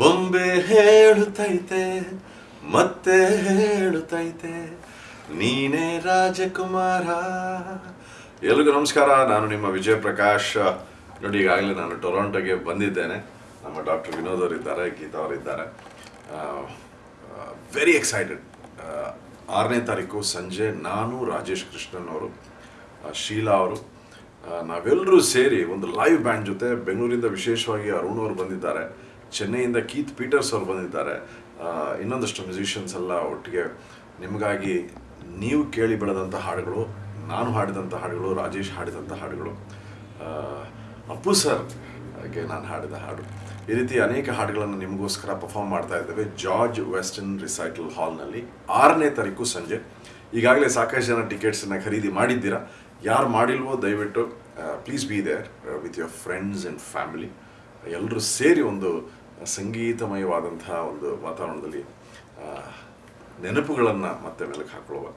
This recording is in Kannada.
ಬೊಂಬೆ ಹೇಳುತ್ತೈತೆ, ಮತ್ತೆ ಹೇಳುತ್ತೈತೆ, ನೀನೇ ರಾಜಕುಮಾರ. ಎಲ್ರಿಗೂ ನಮಸ್ಕಾರ, ನಾನು ನಿಮ್ಮ ವಿಜಯ ಪ್ರಕಾಶ್ ನೋಡಿ, ಈಗಾಗಲೇ ನಾನು ಟೊರಾಂಟೋಗೆ ಬಂದಿದ್ದೇನೆ. ನಮ್ಮ ಡಾಕ್ಟರ್ ವಿನೋದ್ ಅವರಿದ್ದಾರೆ, ಗೀತಾ ಅವರಿದ್ದಾರೆ. ವೆರಿ ಎಕ್ಸೈಟೆಡ್ ಆರನೇ ತಾರೀಕು ಸಂಜೆ ನಾನು ರಾಜೇಶ್ ಕೃಷ್ಣನ್ ಅವರು. ಶೀಲಾ ಅವರು. ನಾವೆಲ್ಲರೂ ಸೇರಿ ಒಂದು ಲೈವ್ ಬ್ಯಾಂಡ್ ಜೊತೆ ಬೆಂಗಳೂರಿಂದ ವಿಶೇಷವಾಗಿ ಅರುಣ್ ಅವರು ಬಂದಿದ್ದಾರೆ, ಚೆನ್ನೈಯಿಂದ ಕೀತ್ ಪೀಟರ್ಸ್ ಅವರು ಬಂದಿದ್ದಾರೆ. ಇನ್ನೊಂದಷ್ಟು ಮ್ಯೂಸಿಷಿಯನ್ಸ್ ಎಲ್ಲ ಒಟ್ಟಿಗೆ ನಿಮಗಾಗಿ ನೀವು ಕೇಳಿ ಬೆಳೆದಂಥ ಹಾಡುಗಳು, ನಾನು ಹಾಡಿದಂಥ ಹಾಡುಗಳು, ರಾಜೇಶ್ ಹಾಡಿದಂಥ ಹಾಡುಗಳು. ಅಪ್ಪು ಸರ್ಗೆ ನಾನು ಹಾಡಿದ ಹಾಡು. ಈ ರೀತಿ ಅನೇಕ ಹಾಡುಗಳನ್ನು ನಿಮಗೋಸ್ಕರ ಪರ್ಫಾರ್ಮ್ ಮಾಡ್ತಾ ಇದ್ದೇವೆ ಜಾರ್ಜ್ ವೆಸ್ಟರ್ನ್ ರಿಸೈಟಲ್ ಹಾಲ್ನಲ್ಲಿ ಆರನೇ ತಾರೀಕು ಸಂಜೆ. ಈಗಾಗಲೇ ಸಾಕಷ್ಟು ಜನ ಟಿಕೆಟ್ಸನ್ನು ಖರೀದಿ ಮಾಡಿದ್ದೀರಾ? ಯಾರು ಮಾಡಿಲ್ವೋ ದಯವಿಟ್ಟು please be there with your friends and family ಎಲ್ಲರೂ ಸೇರಿ ಒಂದು ಸಂಗೀತಮಯವಾದಂತಹ ಒಂದು ವಾತಾವರಣದಲ್ಲಿ ನೆನಪುಗಳನ್ನು ಮತ್ತೆ ಮೆಲುಕು ಹಾಕೊಳ್ಳುವ